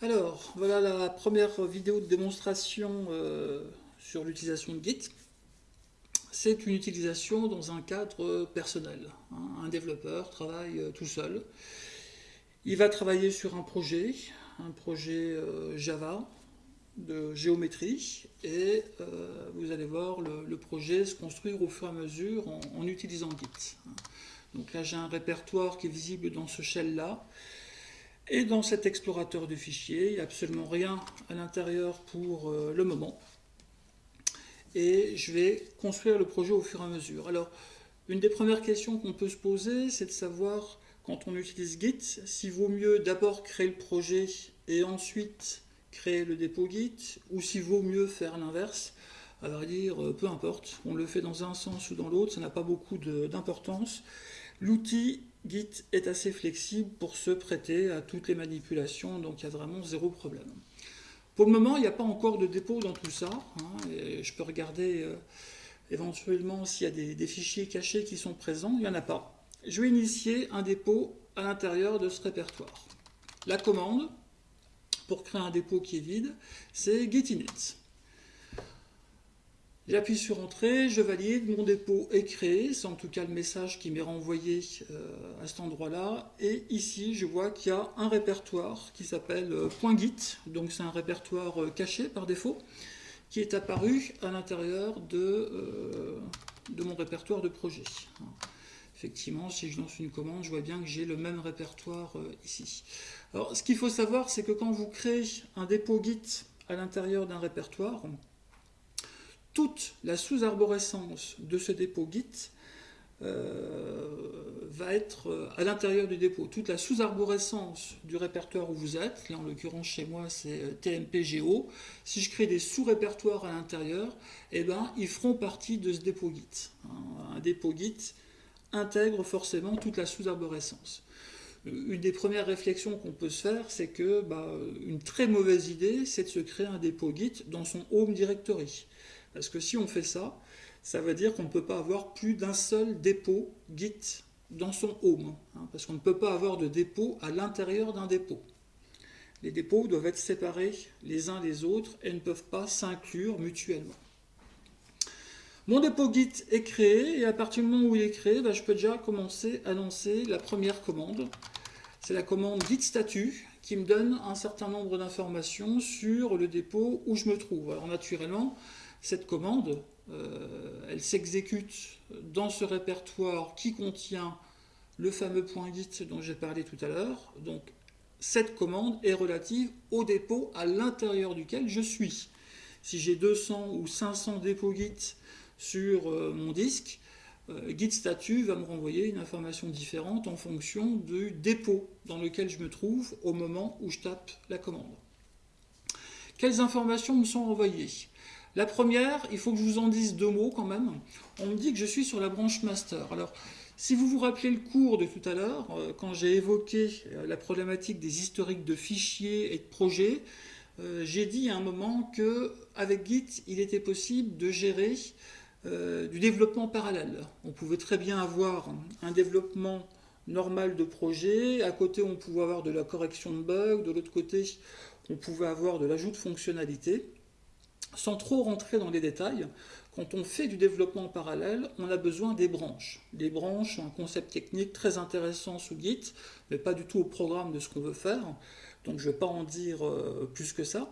Alors, voilà la première vidéo de démonstration euh, sur l'utilisation de Git. C'est une utilisation dans un cadre personnel. Hein. Un développeur travaille euh, tout seul. Il va travailler sur un projet, un projet euh, Java de géométrie, et vous allez voir le, projet se construire au fur et à mesure en, utilisant Git. Donc là, j'ai un répertoire qui est visible dans ce shell-là. Et dans cet explorateur de fichiers, il n'y a absolument rien à l'intérieur pour euh, le moment. Et je vais construire le projet au fur et à mesure. Alors, une des premières questions qu'on peut se poser, c'est de savoir, quand on utilise Git, s'il vaut mieux d'abord créer le projet et ensuite créer le dépôt Git, ou s'il vaut mieux faire l'inverse. À vrai dire, euh, peu importe, on le fait dans un sens ou dans l'autre, ça n'a pas beaucoup d'importance. L'outil Git est assez flexible pour se prêter à toutes les manipulations, donc il y a vraiment zéro problème. Pour le moment, il n'y a pas encore de dépôt dans tout ça. Hein, je peux regarder euh, éventuellement s'il y a des, fichiers cachés qui sont présents. Il n'y en a pas. Je vais initier un dépôt à l'intérieur de ce répertoire. La commande pour créer un dépôt qui est vide, c'est git init. J'appuie sur Entrée, je valide, mon dépôt est créé, c'est en tout cas le message qui m'est renvoyé euh, à cet endroit-là. Et ici, je vois qu'il y a un répertoire qui s'appelle euh, .git, donc c'est un répertoire euh, caché par défaut, qui est apparu à l'intérieur de, de mon répertoire de projet. Effectivement, si je lance une commande, je vois bien que j'ai le même répertoire ici. Alors, ce qu'il faut savoir, c'est que quand vous créez un dépôt Git à l'intérieur d'un répertoire, toute la sous-arborescence de ce dépôt Git euh, va être euh, à l'intérieur du dépôt. Toute la sous-arborescence du répertoire où vous êtes, là en l'occurrence chez moi c'est euh, TMPGO, si je crée des sous-répertoires à l'intérieur, eh ben, ils feront partie de ce dépôt Git. Un dépôt Git intègre forcément toute la sous-arborescence. Une des premières réflexions qu'on peut se faire, c'est que bah, une très mauvaise idée, c'est de se créer un dépôt Git dans son home directory. Parce que si on fait ça, ça veut dire qu'on ne peut pas avoir plus d'un seul dépôt Git dans son home. Hein, parce qu'on ne peut pas avoir de dépôt à l'intérieur d'un dépôt. Les dépôts doivent être séparés les uns des autres et ne peuvent pas s'inclure mutuellement. Mon dépôt Git est créé et à partir du moment où il est créé, bah, je peux déjà commencer à lancer la première commande. C'est la commande git statut qui me donne un certain nombre d'informations sur le dépôt où je me trouve. Alors naturellement, cette commande, euh, elle s'exécute dans ce répertoire qui contient le fameux point git dont j'ai parlé tout à l'heure. Donc cette commande est relative au dépôt à l'intérieur duquel je suis. Si j'ai 200 ou 500 dépôts git sur euh, mon disque, euh, git statut va me renvoyer une information différente en fonction du dépôt dans lequel je me trouve au moment où je tape la commande. Quelles informations me sont envoyées la première, il faut que je vous en dise deux mots quand même. On me dit que je suis sur la branche master. Alors, si vous vous rappelez le cours de tout à l'heure, euh, quand j'ai évoqué euh, la problématique des historiques de fichiers et de projets, euh, j'ai dit à un moment que avec Git, il était possible de gérer du développement parallèle. On pouvait très bien avoir un développement normal de projet, à côté on pouvait avoir de la correction de bugs, de l'autre côté on pouvait avoir de l'ajout de fonctionnalités. Sans trop rentrer dans les détails, quand on fait du développement parallèle, on a besoin des branches. Les branches sont un concept technique très intéressant sous Git, mais pas du tout au programme de ce qu'on veut faire, donc je ne vais pas en dire euh, plus que ça.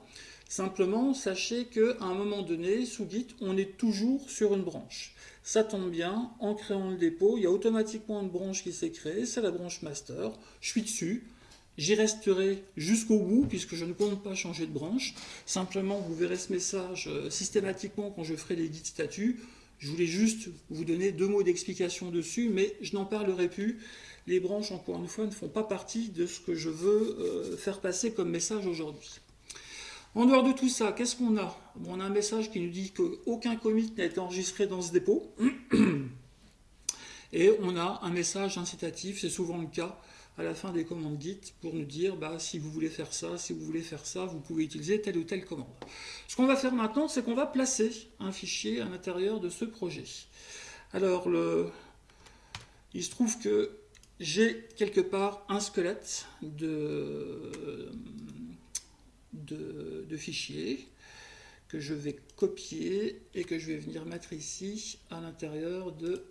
Simplement, sachez qu'à un moment donné, sous Git, on est toujours sur une branche. Ça tombe bien, en créant le dépôt, il y a automatiquement une branche qui s'est créée, c'est la branche master. Je suis dessus, J'y resterai jusqu'au bout puisque je ne compte pas changer de branche. Simplement, vous verrez ce message euh, systématiquement quand je ferai les guides statuts. Je voulais juste vous donner deux mots d'explication dessus, mais je n'en parlerai plus. Les branches, encore une fois, ne font pas partie de ce que je veux euh, faire passer comme message aujourd'hui. En dehors de tout ça, qu'est-ce qu'on a? On a un message qui nous dit qu'aucun commit n'a été enregistré dans ce dépôt. Et on a un message incitatif, c'est souvent le cas, à la fin des commandes Git pour nous dire bah, si vous voulez faire ça, si vous voulez faire ça, vous pouvez utiliser telle ou telle commande. Ce qu'on va faire maintenant, c'est qu'on va placer un fichier à l'intérieur de ce projet. Alors, le... il se trouve que j'ai quelque part un squelette de, de fichier que je vais copier et que je vais venir mettre ici à l'intérieur de...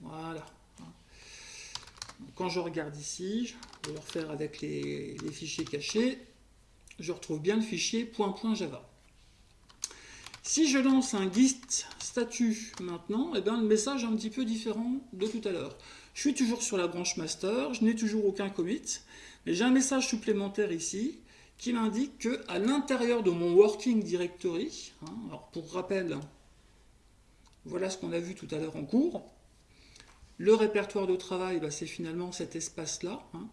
Voilà. Quand je regarde ici, je vais le refaire avec les, fichiers cachés, je retrouve bien le fichier .java. Si je lance un git statut maintenant, eh bien, le message est un petit peu différent de tout à l'heure. Je suis toujours sur la branche master, je n'ai toujours aucun commit, mais j'ai un message supplémentaire ici qui m'indique que à l'intérieur de mon working directory, hein, alors pour rappel, voilà ce qu'on a vu tout à l'heure en cours, le répertoire de travail, bah, c'est finalement cet espace-là. Hein.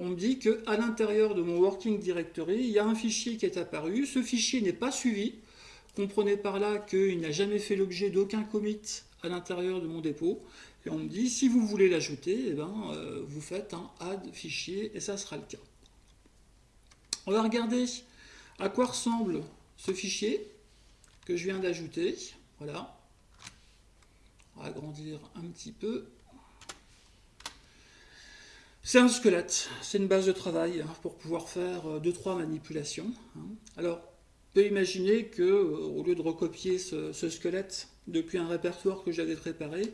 On me dit qu'à l'intérieur de mon working directory, il y a un fichier qui est apparu. Ce fichier n'est pas suivi. Comprenez par là qu'il n'a jamais fait l'objet d'aucun commit à l'intérieur de mon dépôt. Et on me dit, si vous voulez l'ajouter, eh ben, euh, vous faites un add fichier et ça sera le cas. On va regarder à quoi ressemble ce fichier que je viens d'ajouter. Voilà. On va agrandir un petit peu. C'est un squelette, c'est une base de travail hein, pour pouvoir faire 2-3 euh, manipulations. Hein. Alors, on peut imaginer que euh, au lieu de recopier ce, squelette depuis un répertoire que j'avais préparé,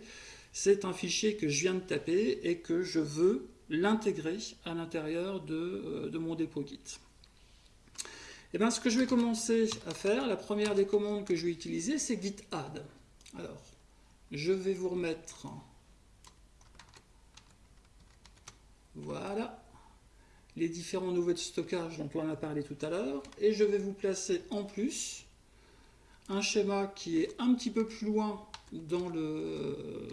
c'est un fichier que je viens de taper et que je veux l'intégrer à l'intérieur de, euh, de, mon dépôt Git. Et eh bien, ce que je vais commencer à faire, la première des commandes que je vais utiliser, c'est git add. Alors, je vais vous remettre Voilà les différents niveaux de stockage dont on a parlé tout à l'heure. Et je vais vous placer en plus un schéma qui est un petit peu plus loin dans le,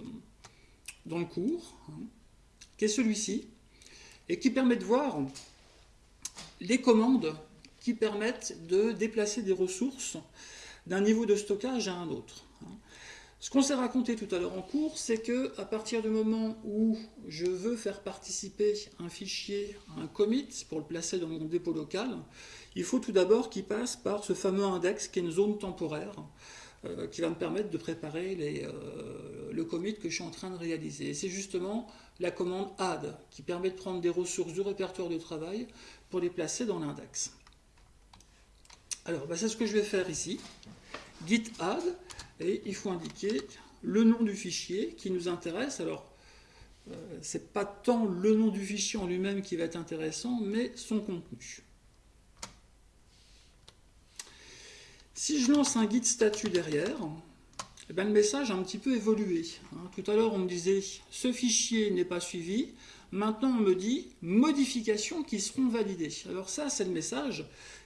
cours, hein, qui est celui-ci, et qui permet de voir les commandes qui permettent de déplacer des ressources d'un niveau de stockage à un autre. Ce qu'on s'est raconté tout à l'heure en cours, c'est que à partir du moment où je veux faire participer un fichier un commit pour le placer dans mon dépôt local, il faut tout d'abord qu'il passe par ce fameux index qui est une zone temporaire euh, qui va me permettre de préparer euh, le commit que je suis en train de réaliser. Et c'est justement la commande add qui permet de prendre des ressources du répertoire de travail pour les placer dans l'index. Alors, bah, c'est ce que je vais faire ici. Git add et il faut indiquer le nom du fichier qui nous intéresse. Alors, euh, ce n'est pas tant le nom du fichier en lui-même qui va être intéressant, mais son contenu. Si je lance un guide statut derrière, eh ben, le message a un petit peu évolué. Hein. Tout à l'heure, on me disait « ce fichier n'est pas suivi ». Maintenant, on me dit « modifications qui seront validées ». Alors ça, c'est le message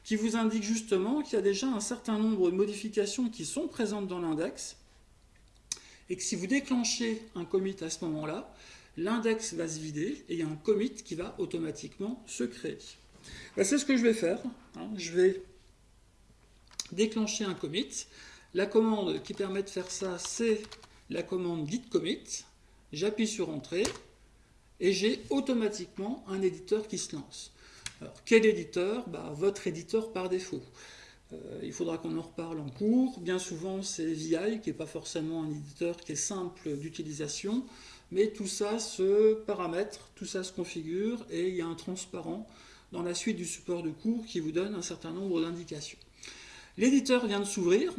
qui vous indique justement qu'il y a déjà un certain nombre de modifications qui sont présentes dans l'index et que si vous déclenchez un commit à ce moment-là, l'index va se vider et il y a un commit qui va automatiquement se créer. Ben, c'est ce que je vais faire. Hein. Je vais déclencher un commit. La commande qui permet de faire ça, c'est la commande git commit. J'appuie sur Entrée et j'ai automatiquement un éditeur qui se lance. Alors, quel éditeur bah, Votre éditeur par défaut. Euh, il faudra qu'on en reparle en cours. Bien souvent, c'est VI, qui n'est pas forcément un éditeur qui est simple d'utilisation, mais tout ça se paramètre, tout ça se configure, et il y a un transparent dans la suite du support de cours qui vous donne un certain nombre d'indications. L'éditeur vient de s'ouvrir,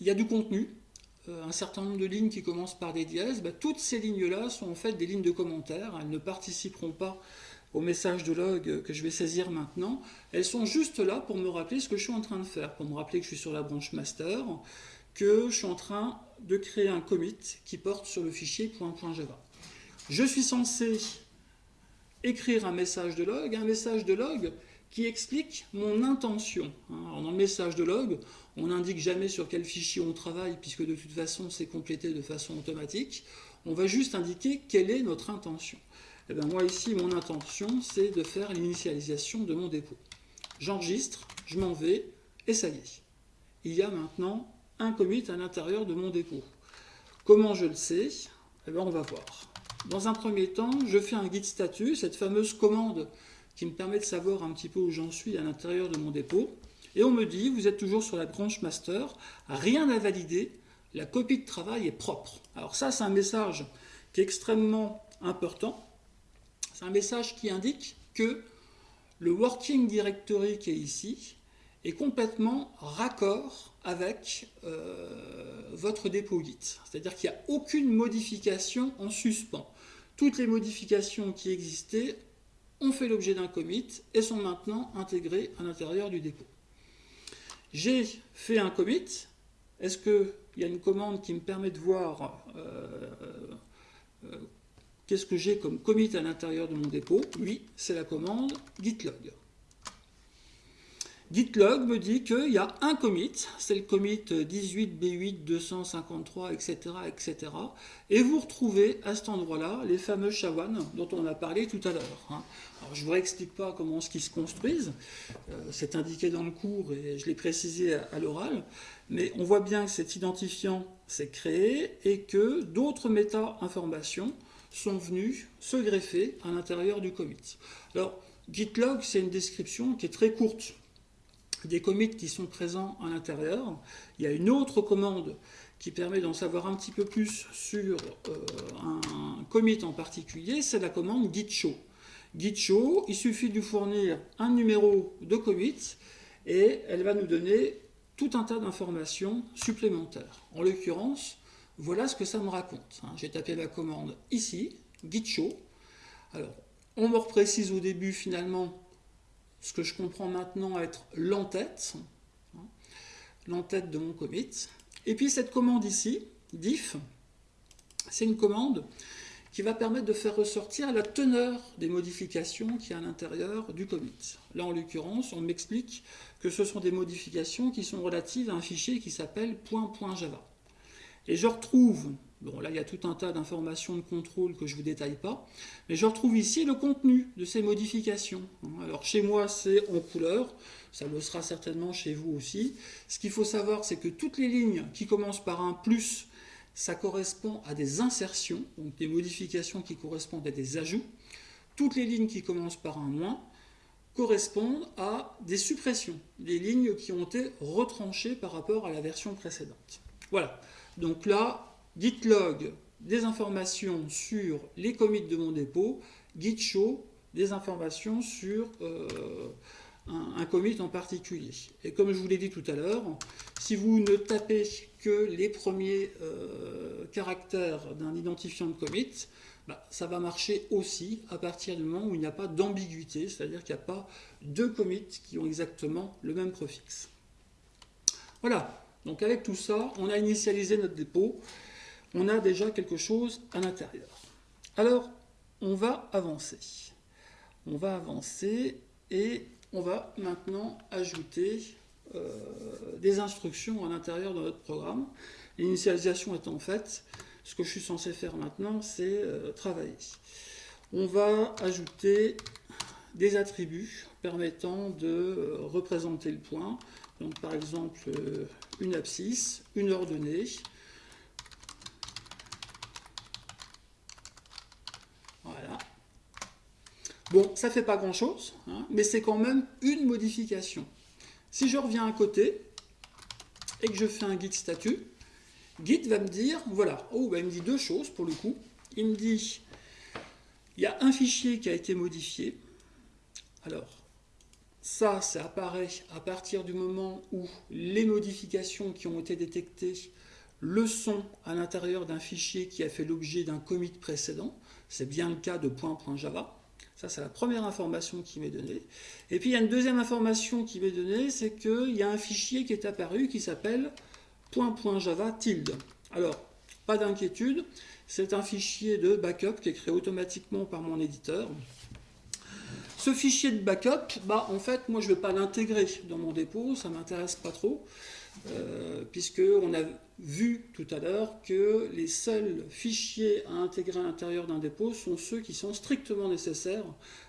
il y a du contenu, euh, un certain nombre de lignes qui commencent par des dièses, bah, toutes ces lignes-là sont en fait des lignes de commentaires, elles ne participeront pas au message de log que je vais saisir maintenant, elles sont juste là pour me rappeler ce que je suis en train de faire, pour me rappeler que je suis sur la branche master, que je suis en train de créer un commit qui porte sur le fichier .java. Je suis censé écrire un message de log, un message de log qui explique mon intention. Dans le message de log, on n'indique jamais sur quel fichier on travaille, puisque de toute façon c'est complété de façon automatique. On va juste indiquer quelle est notre intention. Eh bien moi ici, mon intention, c'est de faire l'initialisation de mon dépôt. J'enregistre, je m'en vais, et ça y est. Il y a maintenant un commit à l'intérieur de mon dépôt. Comment je le sais? Eh bien on va voir. Dans un premier temps, je fais un guide statut, cette fameuse commande qui me permet de savoir un petit peu où j'en suis à l'intérieur de mon dépôt. Et on me dit, vous êtes toujours sur la branche master, rien à valider, la copie de travail est propre. Alors ça, c'est un message qui est extrêmement important, c'est un message qui indique que le working directory qui est ici est complètement raccord avec euh, votre dépôt Git. C'est-à-dire qu'il n'y a aucune modification en suspens. Toutes les modifications qui existaient ont fait l'objet d'un commit et sont maintenant intégrées à l'intérieur du dépôt. J'ai fait un commit. Est-ce qu'il y a une commande qui me permet de voir euh, euh, qu'est-ce que j'ai comme commit à l'intérieur de mon dépôt? Oui, c'est la commande gitlog. Gitlog me dit qu'il y a un commit, c'est le commit 18B8 253, etc., etc. Et vous retrouvez à cet endroit-là les fameux shawan dont on a parlé tout à l'heure. Hein. Alors je ne vous réexplique pas comment ce qui se construisent, euh, c'est indiqué dans le cours et je l'ai précisé à, l'oral, mais on voit bien que cet identifiant s'est créé et que d'autres méta-informations sont venues se greffer à l'intérieur du commit. Alors, Gitlog, c'est une description qui est très courte des commits qui sont présents à l'intérieur. Il y a une autre commande qui permet d'en savoir un petit peu plus sur euh, un commit en particulier, c'est la commande git show. Git show, il suffit de lui fournir un numéro de commit et elle va nous donner tout un tas d'informations supplémentaires. En l'occurrence, voilà ce que ça me raconte. Hein. J'ai tapé la commande ici, git show. Alors, on me reprécise au début finalement ce que je comprends maintenant être l'entête, hein, l'entête de mon commit. Et puis cette commande ici, diff, c'est une commande qui va permettre de faire ressortir la teneur des modifications qui est à l'intérieur du commit. Là, en l'occurrence, on m'explique que ce sont des modifications qui sont relatives à un fichier qui s'appelle .java. Et je retrouve Bon, là, il y a tout un tas d'informations de contrôle que je ne vous détaille pas. Mais je retrouve ici le contenu de ces modifications. Alors, chez moi, c'est en couleur. Ça le sera certainement chez vous aussi. Ce qu'il faut savoir, c'est que toutes les lignes qui commencent par un plus, ça correspond à des insertions, donc des modifications qui correspondent à des ajouts. Toutes les lignes qui commencent par un moins correspondent à des suppressions, des lignes qui ont été retranchées par rapport à la version précédente. Voilà. Donc là, gitlog des informations sur les commits de mon dépôt, git show des informations sur euh, un, commit en particulier. Et comme je vous l'ai dit tout à l'heure, si vous ne tapez que les premiers euh, caractères d'un identifiant de commit, bah, ça va marcher aussi à partir du moment où il n'y a pas d'ambiguïté, c'est-à-dire qu'il n'y a pas deux commits qui ont exactement le même préfixe. Voilà, donc avec tout ça, on a initialisé notre dépôt on a déjà quelque chose à l'intérieur. Alors, on va avancer. On va avancer et on va maintenant ajouter euh, des instructions à l'intérieur de notre programme. L'initialisation étant faite, ce que je suis censé faire maintenant, c'est euh, travailler. On va ajouter des attributs permettant de euh, représenter le point. Donc par exemple, une abscisse, une ordonnée, Bon, ça ne fait pas grand-chose, hein, mais c'est quand même une modification. Si je reviens à côté et que je fais un git statut, Git va me dire, voilà, oh, bah, il me dit deux choses pour le coup. Il me dit, il y a un fichier qui a été modifié. Alors, ça, ça apparaît à partir du moment où les modifications qui ont été détectées le sont à l'intérieur d'un fichier qui a fait l'objet d'un commit précédent. C'est bien le cas de point.java. Ça, c'est la première information qui m'est donnée. Et puis, il y a une deuxième information qui m'est donnée, c'est qu'il y a un fichier qui est apparu qui s'appelle .java tilde. Alors, pas d'inquiétude, c'est un fichier de backup qui est créé automatiquement par mon éditeur. Ce fichier de backup, bah, en fait, moi, je ne vais pas l'intégrer dans mon dépôt, ça m'intéresse pas trop. Euh, puisqu'on a vu tout à l'heure que les seuls fichiers à intégrer à l'intérieur d'un dépôt sont ceux qui sont strictement nécessaires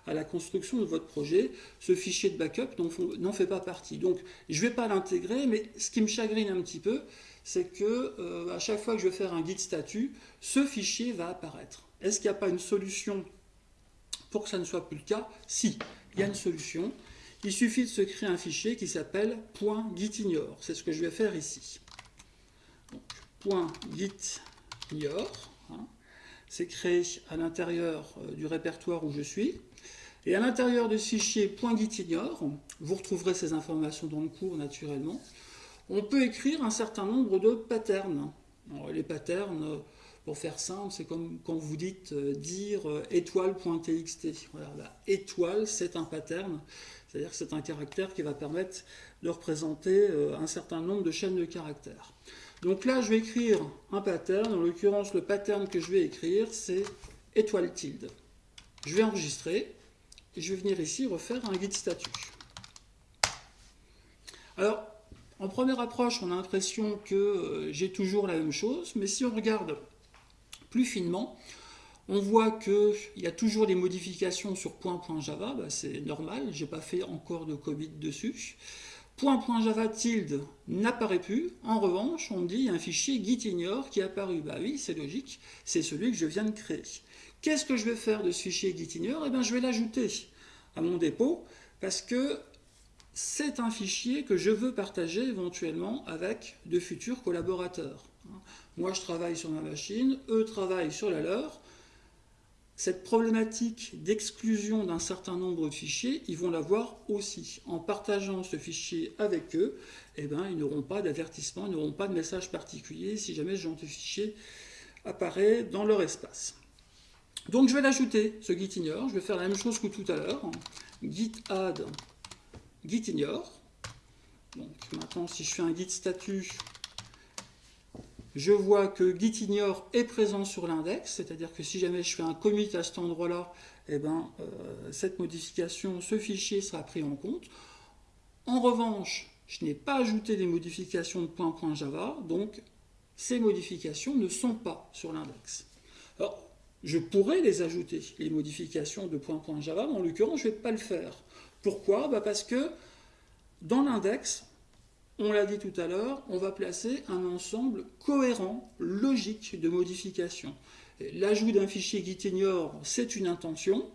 à la construction de votre projet. Ce fichier de backup n'en fait pas partie. Donc je ne vais pas l'intégrer, mais ce qui me chagrine un petit peu, c'est que euh, à chaque fois que je vais faire un guide statut, ce fichier va apparaître. Est-ce qu'il n'y a pas une solution pour que ça ne soit plus le cas Si, il y a une solution. Il suffit de se créer un fichier qui s'appelle .gitignore. C'est ce que je vais faire ici. .gitignore, hein. c'est créé à l'intérieur euh, du répertoire où je suis. Et à l'intérieur de ce fichier .gitignore, vous retrouverez ces informations dans le cours naturellement, on peut écrire un certain nombre de patterns. les patterns, pour faire simple, c'est comme quand vous dites euh, dire euh, étoile.txt. Voilà, étoile, c'est un pattern, c'est-à-dire que c'est un caractère qui va permettre de représenter euh, un certain nombre de chaînes de caractères. Donc là, je vais écrire un pattern. En l'occurrence, le pattern que je vais écrire, c'est étoile tilde. Je vais enregistrer et je vais venir ici refaire un guide statut. Alors, en première approche, on a l'impression que j'ai toujours la même chose, mais si on regarde plus finement, on voit qu'il y a toujours des modifications sur point.java, bah, c'est normal, je n'ai pas fait encore de commit dessus. Point.java tilde n'apparaît plus. En revanche, on dit un fichier gitignore qui est apparu. Bah oui, c'est logique, c'est celui que je viens de créer. Qu'est-ce que je vais faire de ce fichier gitignore Eh bien, je vais l'ajouter à mon dépôt parce que c'est un fichier que je veux partager éventuellement avec de futurs collaborateurs. Moi, je travaille sur ma machine, eux travaillent sur la leur cette problématique d'exclusion d'un certain nombre de fichiers, ils vont l'avoir aussi. En partageant ce fichier avec eux, eh ben, ils n'auront pas d'avertissement, ils n'auront pas de message particulier si jamais ce genre de fichier apparaît dans leur espace. Donc je vais l'ajouter, ce gitignore. Je vais faire la même chose que tout à l'heure. Git add gitignore. Donc maintenant, si je fais un git statut, je vois que gitignore est présent sur l'index, c'est-à-dire que si jamais je fais un commit à cet endroit-là, eh ben, euh, cette modification, ce fichier sera pris en compte. En revanche, je n'ai pas ajouté les modifications de point.java, donc ces modifications ne sont pas sur l'index. Alors, je pourrais les ajouter, les modifications de point.java, mais en l'occurrence, je ne vais pas le faire. Pourquoi? Bah, Parce que dans l'index, on l'a dit tout à l'heure, on va placer un ensemble cohérent, logique de modifications. L'ajout d'un fichier gitignore, c'est une intention.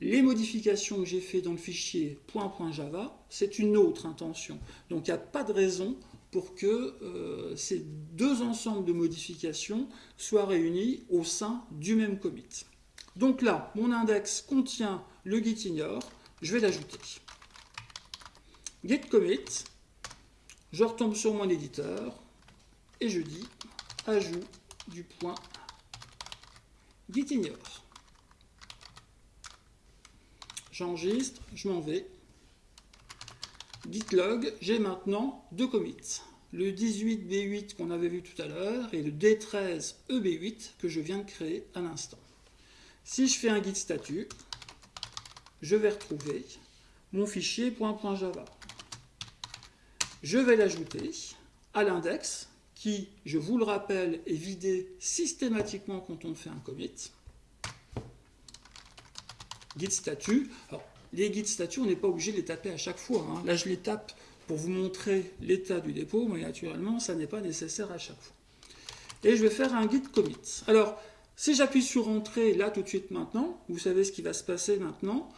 Les modifications que j'ai faites dans le fichier .java, c'est une autre intention. Donc il n'y a pas de raison pour que euh, ces deux ensembles de modifications soient réunis au sein du même commit. Donc là, mon index contient le gitignore, je vais l'ajouter git commit, je retombe sur mon éditeur et je dis ajout du point gitignore. J'enregistre, je m'en vais. Gitlog, j'ai maintenant deux commits. Le 18B8 qu'on avait vu tout à l'heure et le D13EB8 que je viens de créer à l'instant. Si je fais un git statut, je vais retrouver mon fichier .java je vais l'ajouter à l'index qui, je vous le rappelle, est vidé systématiquement quand on fait un commit. Git statut. Alors, les git statut, on n'est pas obligé de les taper à chaque fois. Hein. Là, je les tape pour vous montrer l'état du dépôt, mais naturellement, ça n'est pas nécessaire à chaque fois. Et je vais faire un git commit. Alors, si j'appuie sur Entrée, là, tout de suite maintenant, vous savez ce qui va se passer maintenant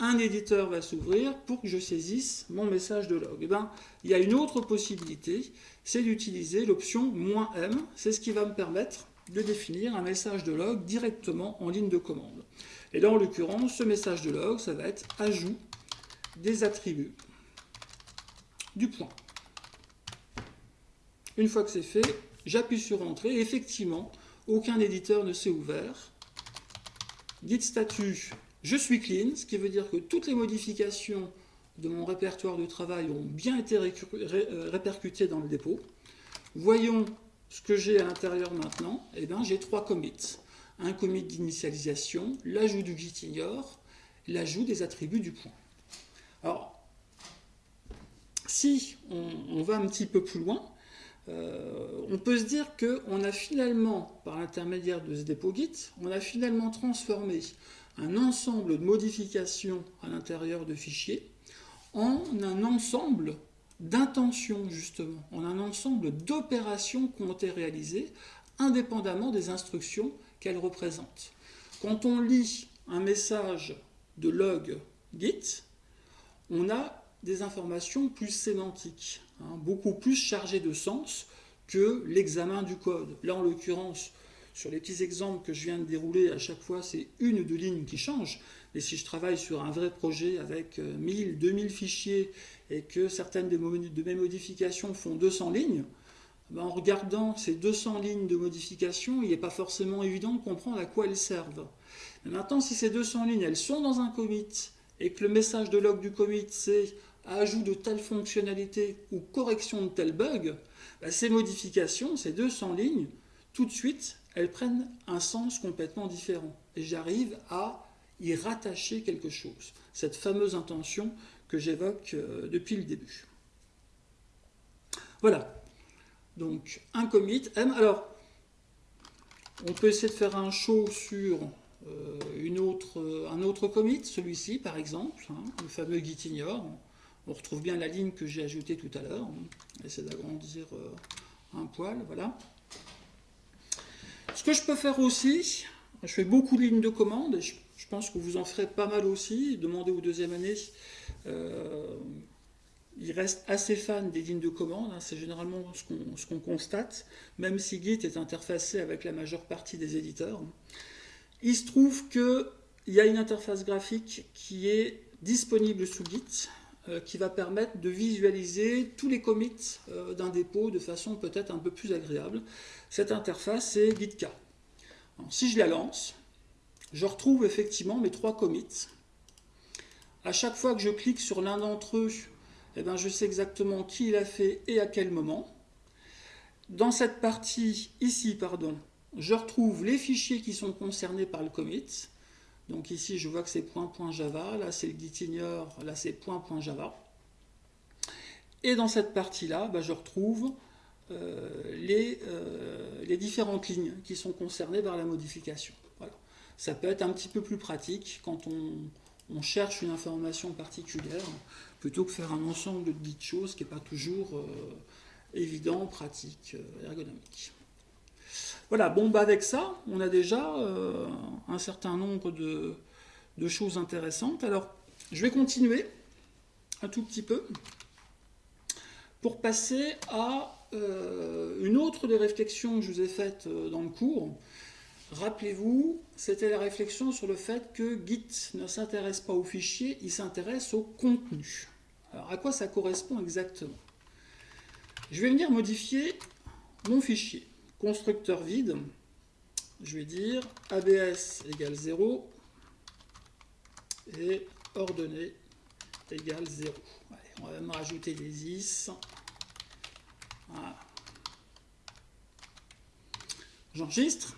un éditeur va s'ouvrir pour que je saisisse mon message de log. Eh ben, il y a une autre possibilité, c'est d'utiliser l'option "-m". C'est ce qui va me permettre de définir un message de log directement en ligne de commande. Et là, en l'occurrence, ce message de log, ça va être ajout des attributs du point. Une fois que c'est fait, j'appuie sur Entrée. Effectivement, aucun éditeur ne s'est ouvert. Git statut je suis clean, ce qui veut dire que toutes les modifications de mon répertoire de travail ont bien été euh, répercutées dans le dépôt. Voyons ce que j'ai à l'intérieur maintenant. Eh bien, j'ai trois commits. Un commit d'initialisation, l'ajout du gitignore, l'ajout des attributs du point. Alors, si on, va un petit peu plus loin, euh, on peut se dire qu'on a finalement, par l'intermédiaire de ce dépôt Git, on a finalement transformé un ensemble de modifications à l'intérieur de fichiers en un ensemble d'intentions justement, en un ensemble d'opérations qui ont été réalisées indépendamment des instructions qu'elles représentent. Quand on lit un message de log git, on a des informations plus sémantiques, hein, beaucoup plus chargées de sens que l'examen du code. Là, en l'occurrence, sur les petits exemples que je viens de dérouler, à chaque fois, c'est une ou deux lignes qui changent. Mais si je travaille sur un vrai projet avec 1000, euh, 2000 fichiers et que certaines de mes modifications font 200 lignes, ben, en regardant ces 200 lignes de modification, il n'est pas forcément évident de comprendre à quoi elles servent. maintenant, si ces 200 lignes, elles sont dans un commit et que le message de log du commit, c'est ajout de telle fonctionnalité ou correction de tel bug, ben, ces modifications, ces 200 lignes, tout de suite, elles prennent un sens complètement différent. Et j'arrive à y rattacher quelque chose. Cette fameuse intention que j'évoque euh, depuis le début. Voilà. Donc, un commit. Alors, on peut essayer de faire un show sur euh, autre, un autre commit, celui-ci par exemple, hein, le fameux gitignore. On retrouve bien la ligne que j'ai ajoutée tout à l'heure. On essaie d'agrandir euh, un poil, voilà. Ce que je peux faire aussi, je fais beaucoup de lignes de commande, et je, pense que vous en ferez pas mal aussi, demandez aux deuxième année. Euh, il reste assez fan des lignes de commande, hein, c'est généralement ce qu'on constate, même si Git est interfacé avec la majeure partie des éditeurs. Il se trouve qu'il y a une interface graphique qui est disponible sous Git, qui va permettre de visualiser tous les commits euh, d'un dépôt de façon peut-être un peu plus agréable. Cette interface, c'est GitK. si je la lance, je retrouve effectivement mes trois commits. À chaque fois que je clique sur l'un d'entre eux, eh ben, je sais exactement qui l'a fait et à quel moment. Dans cette partie, ici, pardon, je retrouve les fichiers qui sont concernés par le commit. Donc ici, je vois que c'est .java, là c'est le gitignore, là c'est .java. Et dans cette partie-là, bah, je retrouve euh, les, euh, les, différentes lignes qui sont concernées par la modification. Ça peut être un petit peu plus pratique quand on, cherche une information particulière, plutôt que faire un ensemble de petites choses qui n'est pas toujours euh, évident, pratique, ergonomique. Voilà, bon, bah avec ça, on a déjà euh, un certain nombre de, choses intéressantes. Alors, je vais continuer un tout petit peu pour passer à euh, une autre des réflexions que je vous ai faites euh, dans le cours. Rappelez-vous, c'était la réflexion sur le fait que Git ne s'intéresse pas au fichier, il s'intéresse au contenu. Alors, à quoi ça correspond exactement? Je vais venir modifier mon fichier constructeur vide, je vais dire ABS égale 0 et ordonnée égale 0. on va même rajouter des is. J'enregistre.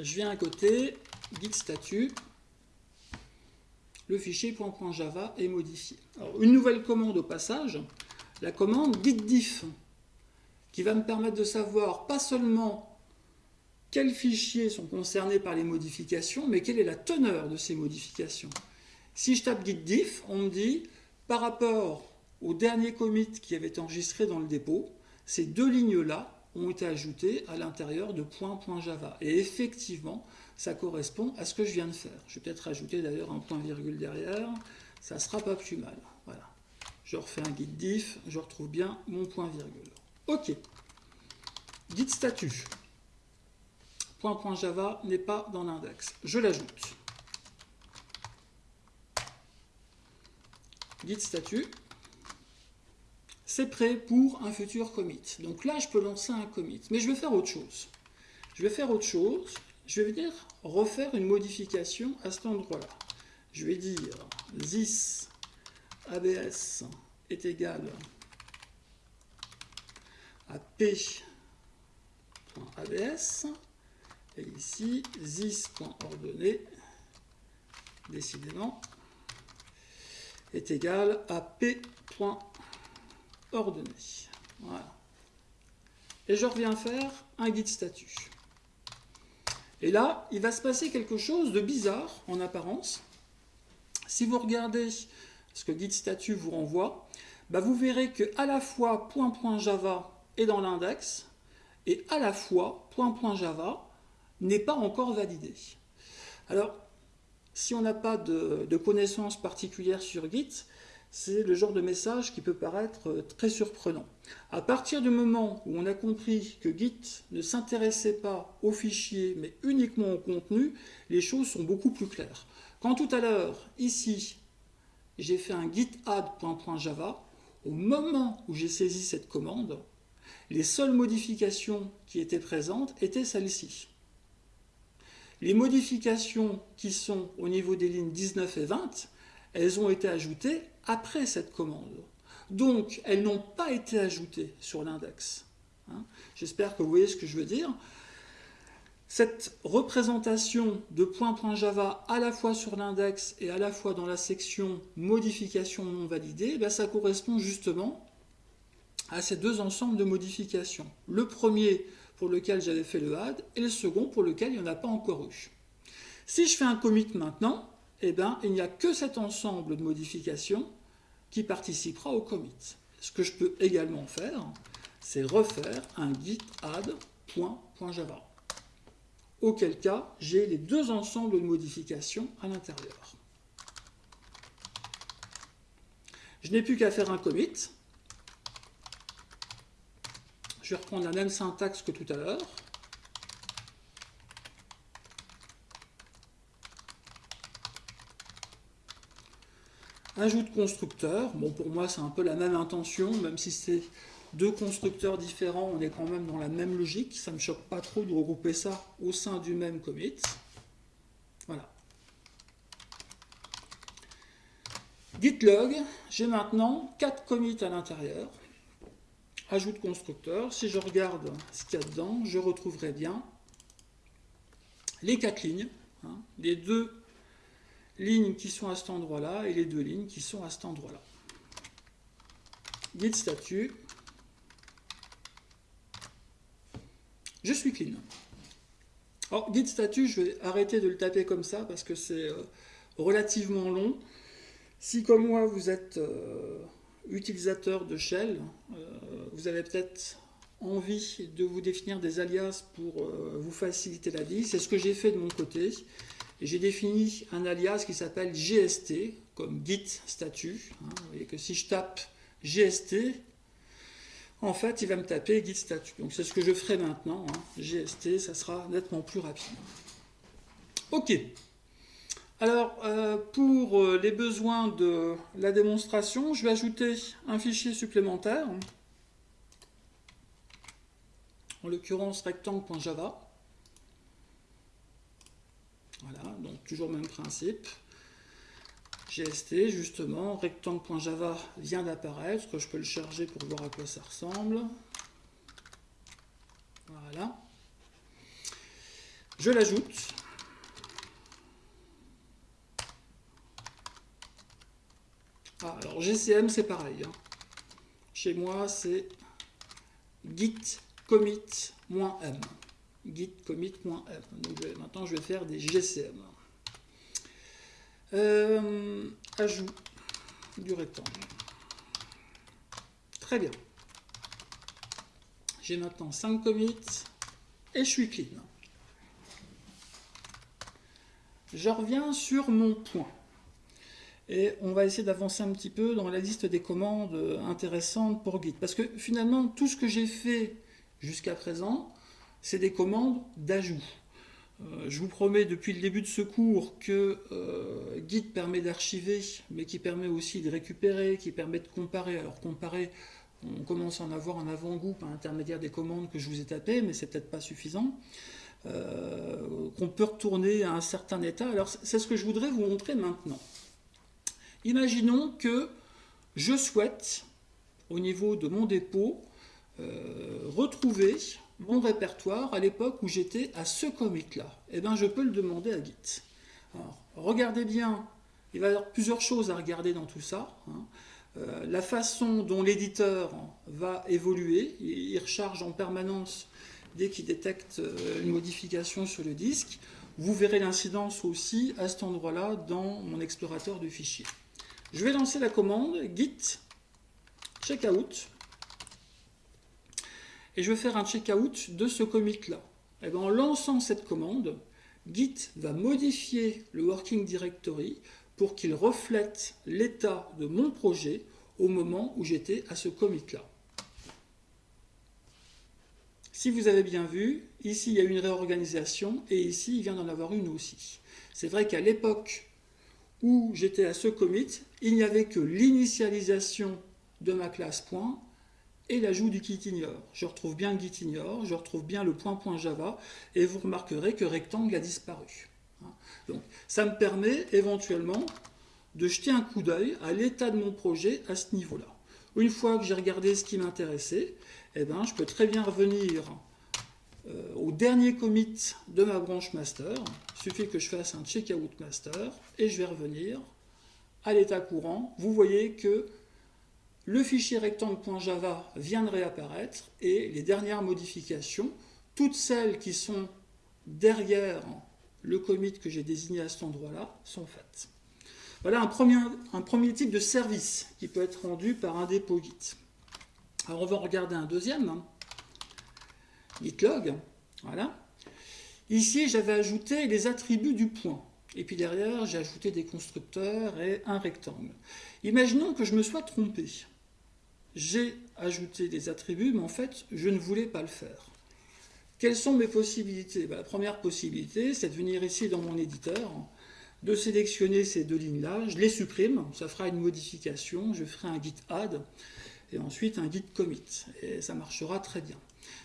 Je viens à côté, git statut. Le fichier .java est modifié. une nouvelle commande au passage, la commande gitdiff qui va me permettre de savoir pas seulement quels fichiers sont concernés par les modifications, mais quelle est la teneur de ces modifications. Si je tape git diff, on me dit, par rapport au dernier commit qui avait été enregistré dans le dépôt, ces deux lignes-là ont été ajoutées à l'intérieur de .java. Et effectivement, ça correspond à ce que je viens de faire. Je vais peut-être rajouter d'ailleurs un point virgule derrière, ça sera pas plus mal. Voilà. Je refais un git diff, je retrouve bien mon point virgule. OK. Git statut. Point.java n'est pas dans l'index. Je l'ajoute. Git statut. C'est prêt pour un futur commit. Donc là, je peux lancer un commit. Mais je vais faire autre chose. Je vais faire autre chose. Je vais venir refaire une modification à cet endroit-là. Je vais dire this abs est égal à p.abs et ici this.ordonnée décidément est égal à p.ordonnée. Voilà. Et je reviens faire un guide statut. Et là, il va se passer quelque chose de bizarre en apparence. Si vous regardez ce que guide statut vous renvoie, bah vous verrez que à la fois .java dans l'index, et à la fois .java n'est pas encore validé. Alors, si on n'a pas de, connaissances particulières sur Git, c'est le genre de message qui peut paraître euh, très surprenant. À partir du moment où on a compris que Git ne s'intéressait pas aux fichiers mais uniquement au contenu, les choses sont beaucoup plus claires. Quand tout à l'heure, ici, j'ai fait un git add.java, au moment où j'ai saisi cette commande, les seules modifications qui étaient présentes étaient celles-ci. Les modifications qui sont au niveau des lignes 19 et 20, elles ont été ajoutées après cette commande. Donc, elles n'ont pas été ajoutées sur l'index. Hein. J'espère que vous voyez ce que je veux dire. Cette représentation de point.java à la fois sur l'index et à la fois dans la section modification non validée, ben, ça correspond justement à ces deux ensembles de modifications. Le premier pour lequel j'avais fait le add et le second pour lequel il n'y en a pas encore eu. Si je fais un commit maintenant, eh ben, il n'y a que cet ensemble de modifications qui participera au commit. Ce que je peux également faire, c'est refaire un git add.java. Auquel cas, j'ai les deux ensembles de modifications à l'intérieur. Je n'ai plus qu'à faire un commit. Je vais reprendre la même syntaxe que tout à l'heure. Ajout de constructeur. Bon, pour moi, c'est un peu la même intention, même si c'est deux constructeurs différents, on est quand même dans la même logique. Ça ne me choque pas trop de regrouper ça au sein du même commit. Voilà. Git log, j'ai maintenant quatre commits à l'intérieur. Ajout de constructeur. Si je regarde ce qu'il y a dedans, je retrouverai bien les quatre lignes, hein, les deux lignes qui sont à cet endroit-là et les deux lignes qui sont à cet endroit-là. Git statut. Je suis clean. Alors, git statut, je vais arrêter de le taper comme ça parce que c'est euh, relativement long. Si, comme moi, vous êtes euh, utilisateur de shell, euh, vous avez peut-être envie de vous définir des alias pour vous faciliter la vie. C'est ce que j'ai fait de mon côté j'ai défini un alias qui s'appelle GST, comme git statut. Hein. vous voyez que si je tape GST, en fait, il va me taper git statut. Donc c'est ce que je ferai maintenant. Hein. GST, ça sera nettement plus rapide. Ok. Alors, euh, pour euh, les besoins de la démonstration, je vais ajouter un fichier supplémentaire, en l'occurrence rectangle.java. Voilà, donc toujours même principe. GST, justement, rectangle.java vient d'apparaître, je peux le charger pour voir à quoi ça ressemble. Voilà. Je l'ajoute. Ah, alors GCM c'est pareil. Hein. Chez moi c'est git commit-m git commit.m. Maintenant je vais faire des GCM. Euh, ajout du rectangle. Très bien. J'ai maintenant 5 commits et je suis clean. Je reviens sur mon point. Et on va essayer d'avancer un petit peu dans la liste des commandes intéressantes pour Git. Parce que finalement, tout ce que j'ai fait jusqu'à présent, c'est des commandes d'ajout. Euh, je vous promets depuis le début de ce cours que euh, Git permet d'archiver, mais qui permet aussi de récupérer, qui permet de comparer. Alors comparer, on commence à en avoir un avant-goût par intermédiaire des commandes que je vous ai tapées, mais c'est peut-être pas suffisant. Euh, qu'on peut retourner à un certain état. Alors c'est ce que je voudrais vous montrer maintenant. Imaginons que je souhaite, au niveau de mon dépôt, retrouver mon répertoire à l'époque où j'étais à ce commit-là Eh bien, je peux le demander à Git. Alors, regardez bien, il va y avoir plusieurs choses à regarder dans tout ça. Hein. Euh, la façon dont l'éditeur va évoluer, il recharge en permanence dès qu'il détecte euh, une modification sur le disque. Vous verrez l'incidence aussi à cet endroit-là dans mon explorateur de fichiers. Je vais lancer la commande git checkout et je vais faire un checkout de ce commit-là. Et eh bien, en lançant cette commande, Git va modifier le working directory pour qu'il reflète l'état de mon projet au moment où j'étais à ce commit-là. Si vous avez bien vu, ici il y a une réorganisation et ici il vient d'en avoir une aussi. C'est vrai qu'à l'époque où j'étais à ce commit, il n'y avait que l'initialisation de ma classe point et l'ajout du gitignore. Je retrouve bien le gitignore, je retrouve bien le point Java et vous remarquerez que rectangle a disparu. Donc ça me permet éventuellement de jeter un coup d'œil à l'état de mon projet à ce niveau-là. Une fois que j'ai regardé ce qui m'intéressait, eh ben, je peux très bien revenir euh, au dernier commit de ma branche master. Il suffit que je fasse un checkout master et je vais revenir à l'état courant. Vous voyez que le fichier rectangle.java vient de réapparaître et les dernières modifications, toutes celles qui sont derrière le commit que j'ai désigné à cet endroit-là, sont faites. Voilà un premier, type de service qui peut être rendu par un dépôt Git. Alors on va regarder un deuxième, hein. gitlog, voilà. Ici, j'avais ajouté les attributs du point. Et puis derrière, j'ai ajouté des constructeurs et un rectangle. Imaginons que je me sois trompé. J'ai ajouté des attributs, mais en fait, je ne voulais pas le faire. Quelles sont mes possibilités? Ben, La première possibilité, c'est de venir ici dans mon éditeur, de sélectionner ces deux lignes-là, je les supprime, ça fera une modification, je ferai un git add, et ensuite un git commit, et ça marchera très bien.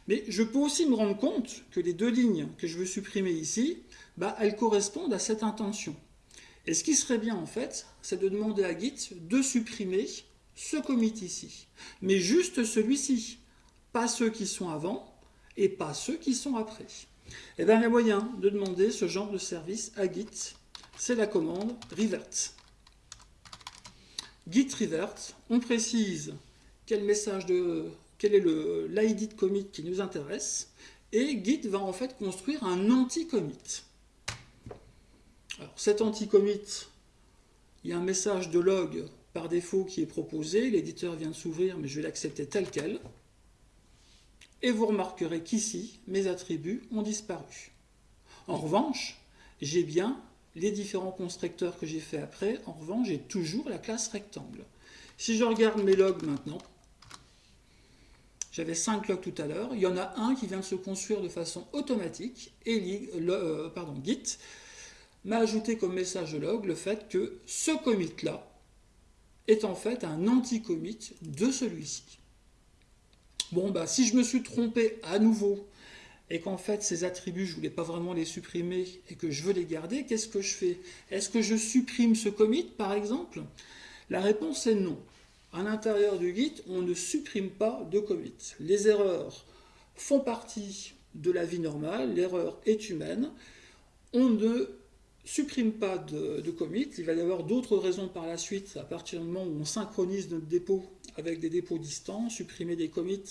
Mais je peux aussi me rendre compte que les deux lignes que je veux supprimer ici, bah, elles correspondent à cette intention. Et ce qui serait bien en fait, c'est de demander à Git de supprimer ce commit ici, mais juste celui-ci, pas ceux qui sont avant et pas ceux qui sont après. Et eh bien il y a moyen de demander ce genre de service à Git, c'est la commande revert. Git revert, on précise quel message de quel est l'ID commit qui nous intéresse, et Git va en fait construire un anti-commit. Alors cet anti-commit, il y a un message de log par défaut qui est proposé, l'éditeur vient de s'ouvrir, mais je vais l'accepter tel quel. Et vous remarquerez qu'ici, mes attributs ont disparu. En revanche, j'ai bien les différents constructeurs que j'ai fait après. En revanche, j'ai toujours la classe rectangle. Si je regarde mes logs maintenant, j'avais 5 logs tout à l'heure. Il y en a un qui vient de se construire de façon automatique et euh, Git m'a ajouté comme message de log le fait que ce commit-là est en fait un anti-commit de celui-ci. Bon, bah, si je me suis trompé à nouveau et qu'en fait ces attributs, je ne voulais pas vraiment les supprimer et que je veux les garder, qu'est-ce que je fais? Est-ce que je supprime ce commit, par exemple? La réponse est non à l'intérieur du Git, on ne supprime pas de commit. Les erreurs font partie de la vie normale, l'erreur est humaine. On ne supprime pas de, de commit. Il va y avoir d'autres raisons par la suite, à partir du moment où on synchronise notre dépôt avec des dépôts distants, supprimer des commits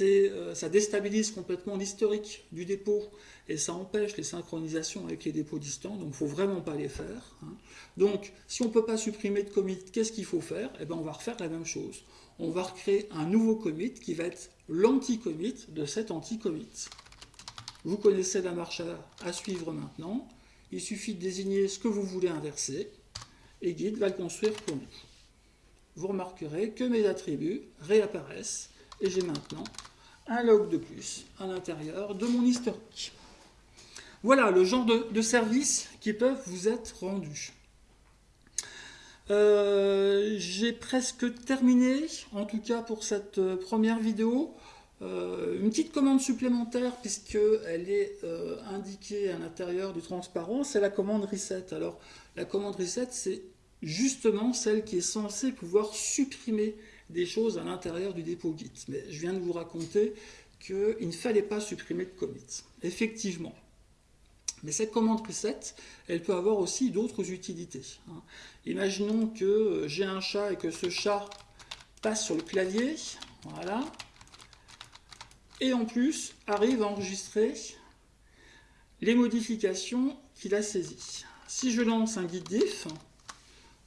euh, ça déstabilise complètement l'historique du dépôt et ça empêche les synchronisations avec les dépôts distants, donc il ne faut vraiment pas les faire. Hein. Donc, si on ne peut pas supprimer de commit, qu'est-ce qu'il faut faire? Eh bien, on va refaire la même chose. On va recréer un nouveau commit qui va être l'anti-commit de cet anti-commit. Vous connaissez la marche à, suivre maintenant. Il suffit de désigner ce que vous voulez inverser et Git va le construire pour nous. Vous remarquerez que mes attributs réapparaissent et j'ai maintenant un log de plus à l'intérieur de mon historique. Voilà le genre de, services qui peuvent vous être rendus. Euh, j'ai presque terminé, en tout cas pour cette euh, première vidéo. Euh, une petite commande supplémentaire puisqu'elle est indiquée à l'intérieur du transparent, c'est la commande reset. Alors la commande reset, c'est justement celle qui est censée pouvoir supprimer des choses à l'intérieur du dépôt Git. Mais je viens de vous raconter qu'il ne fallait pas supprimer de commit. Effectivement. Mais cette commande preset, elle peut avoir aussi d'autres utilités. Hein. Imaginons que j'ai un chat et que ce chat passe sur le clavier, voilà, et en plus arrive à enregistrer les modifications qu'il a saisies. Si je lance un git diff,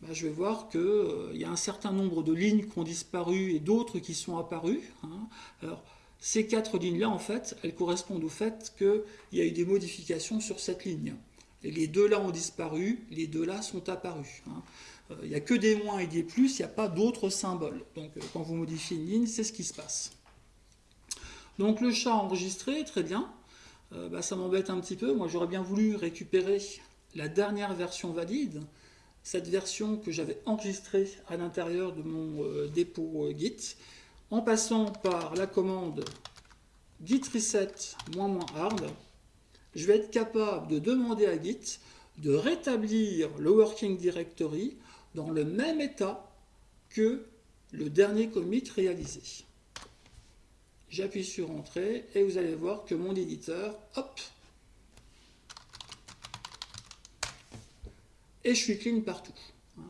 bah, je vais voir qu'il euh, y a un certain nombre de lignes qui ont disparu et d'autres qui sont apparues. Hein. Alors, ces quatre lignes-là, en fait, elles correspondent au fait qu'il y a eu des modifications sur cette ligne. Et les deux là ont disparu, les deux là sont apparus. Hein. Euh, il n'y a que des moins et des plus, il n'y a pas d'autres symboles. Donc euh, quand vous modifiez une ligne, c'est ce qui se passe. Donc le chat enregistré, très bien. Bah, ça m'embête un petit peu. Moi j'aurais bien voulu récupérer la dernière version valide, cette version que j'avais enregistrée à l'intérieur de mon dépôt Git, en passant par la commande git reset "-hard, je vais être capable de demander à Git de rétablir le working directory dans le même état que le dernier commit réalisé. J'appuie sur Entrée et vous allez voir que mon éditeur, hop, et je suis clean partout.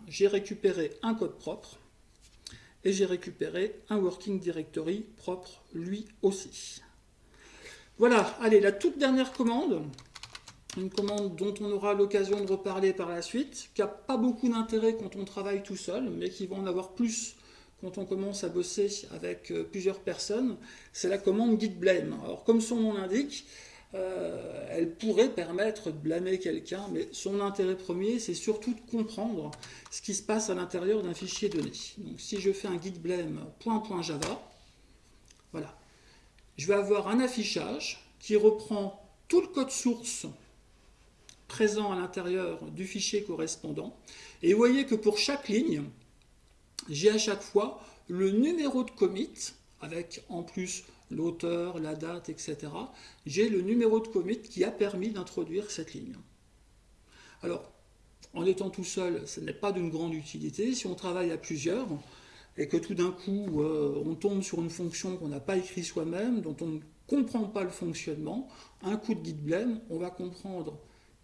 J'ai récupéré un code propre et j'ai récupéré un working directory propre lui aussi. Voilà, allez, la toute dernière commande, une commande dont on aura l'occasion de reparler par la suite, qui n'a pas beaucoup d'intérêt quand on travaille tout seul, mais qui va en avoir plus quand on commence à bosser avec euh, plusieurs personnes, c'est la commande git blame. Alors comme son nom l'indique, euh, elle pourrait permettre de blâmer quelqu'un, mais son intérêt premier, c'est surtout de comprendre ce qui se passe à l'intérieur d'un fichier donné. Donc si je fais un git blame .java, voilà, je vais avoir un affichage qui reprend tout le code source présent à l'intérieur du fichier correspondant. Et vous voyez que pour chaque ligne, j'ai à chaque fois le numéro de commit, avec en plus l'auteur, la date, etc. J'ai le numéro de commit qui a permis d'introduire cette ligne. Alors, en étant tout seul, ce n'est pas d'une grande utilité. Si on travaille à plusieurs, et que tout d'un coup, euh, on tombe sur une fonction qu'on n'a pas écrite soi-même, dont on ne comprend pas le fonctionnement, un coup de git blame, on va comprendre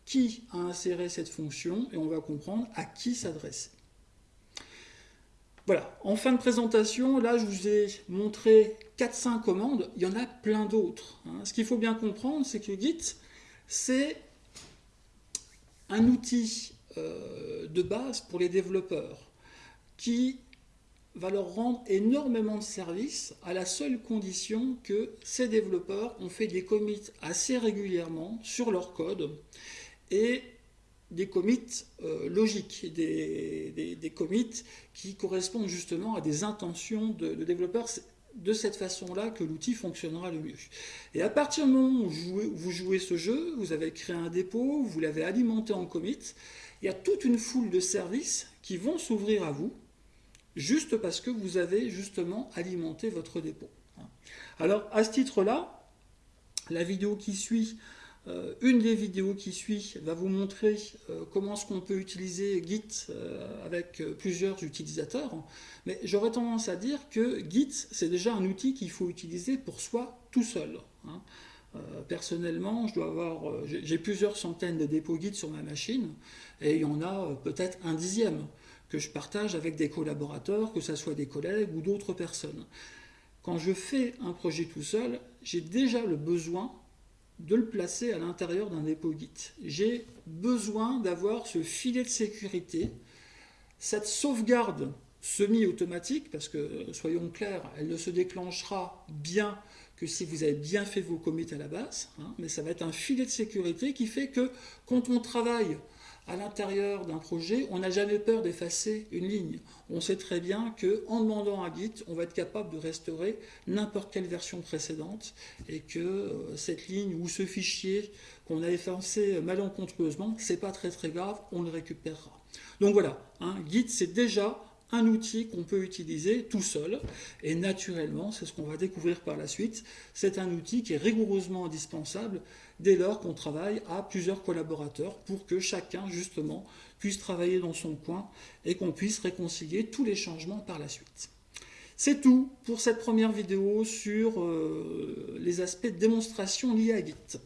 qui a inséré cette fonction et on va comprendre à qui s'adresser. Voilà, en fin de présentation, là je vous ai montré 4-5 commandes, il y en a plein d'autres. Hein. Ce qu'il faut bien comprendre, c'est que Git, c'est un outil euh, de base pour les développeurs qui va leur rendre énormément de services à la seule condition que ces développeurs ont fait des commits assez régulièrement sur leur code et des commits euh, logiques, des, commits qui correspondent justement à des intentions de, développeurs. C'est de cette façon-là que l'outil fonctionnera le mieux. Et à partir du moment où vous jouez, ce jeu, vous avez créé un dépôt, vous l'avez alimenté en commit, il y a toute une foule de services qui vont s'ouvrir à vous, juste parce que vous avez justement alimenté votre dépôt. Alors à ce titre-là, la vidéo qui suit une des vidéos qui suit va vous montrer euh, comment est-ce qu'on peut utiliser Git euh, avec plusieurs utilisateurs. Mais j'aurais tendance à dire que Git, c'est déjà un outil qu'il faut utiliser pour soi tout seul. Hein. personnellement, j'ai plusieurs centaines de dépôts Git sur ma machine et il y en a peut-être un dixième que je partage avec des collaborateurs, que ce soit des collègues ou d'autres personnes. Quand je fais un projet tout seul, j'ai déjà le besoin de le placer à l'intérieur d'un dépôt Git. J'ai besoin d'avoir ce filet de sécurité, cette sauvegarde semi-automatique, parce que, soyons clairs, elle ne se déclenchera bien que si vous avez bien fait vos commits à la base, hein, mais ça va être un filet de sécurité qui fait que quand on travaille à l'intérieur d'un projet, on n'a jamais peur d'effacer une ligne. On sait très bien qu'en demandant à Git, on va être capable de restaurer n'importe quelle version précédente et que euh, cette ligne ou ce fichier qu'on a effacé malencontreusement, c'est pas très très grave, on le récupérera. Donc voilà, hein, Git c'est déjà un outil qu'on peut utiliser tout seul et naturellement, c'est ce qu'on va découvrir par la suite, c'est un outil qui est rigoureusement indispensable dès lors qu'on travaille à plusieurs collaborateurs pour que chacun justement puisse travailler dans son coin et qu'on puisse réconcilier tous les changements par la suite. C'est tout pour cette première vidéo sur euh, les aspects de démonstration liés à Git.